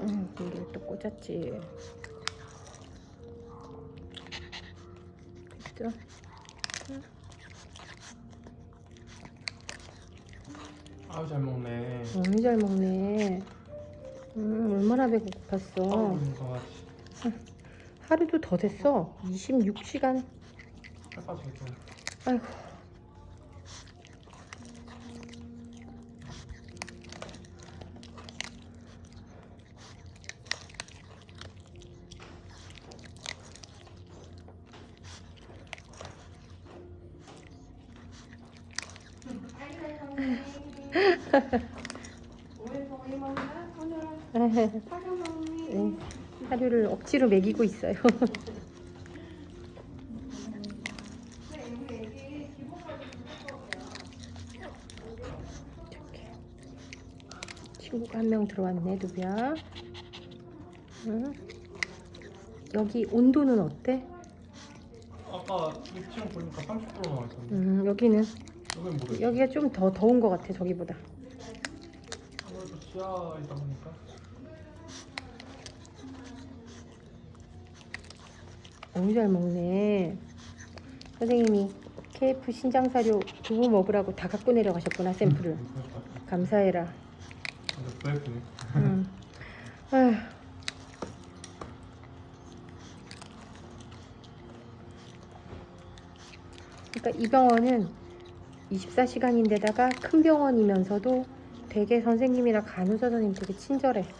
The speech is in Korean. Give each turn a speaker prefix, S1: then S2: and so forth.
S1: 여기를 또 꽂았지. 그죠?
S2: 아우 잘 먹네.
S1: 너무 잘 먹네. 음, 얼마나 배고팠어.
S2: 아우 강아지.
S1: 하루도 더 됐어. 26시간.
S2: 살 빠져 있어.
S1: 아이고.
S3: 먹니?
S1: 네, 억지로 먹이고 있어요. 친구가 한 명 들어왔네, 누구야? 응? 여기 온도는 어때?
S2: 아까 위치랑 보니까 30% 나와 있던데.
S1: 음, 여기는 여기가 좀 더 더운 것 같아, 저기보다.
S2: 아무래도 지하이다 보니까.
S1: 너무 잘 먹네. 선생님이 KF 신장사료 두부 먹으라고 다 갖고 내려가셨구나, 샘플을.
S2: 음.
S1: 감사해라. 음. 아휴. 그러니까 이 병원은 24시간인데다가 큰 병원이면서도 되게 선생님이랑 간호사 선생님 되게 친절해.